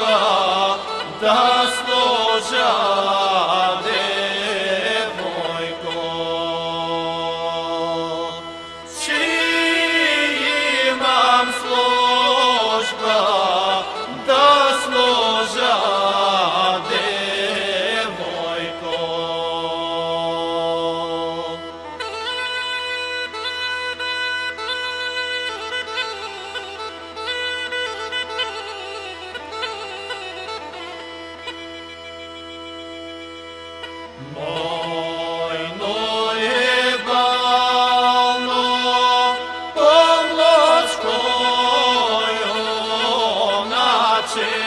Господа, да служа. Hashem.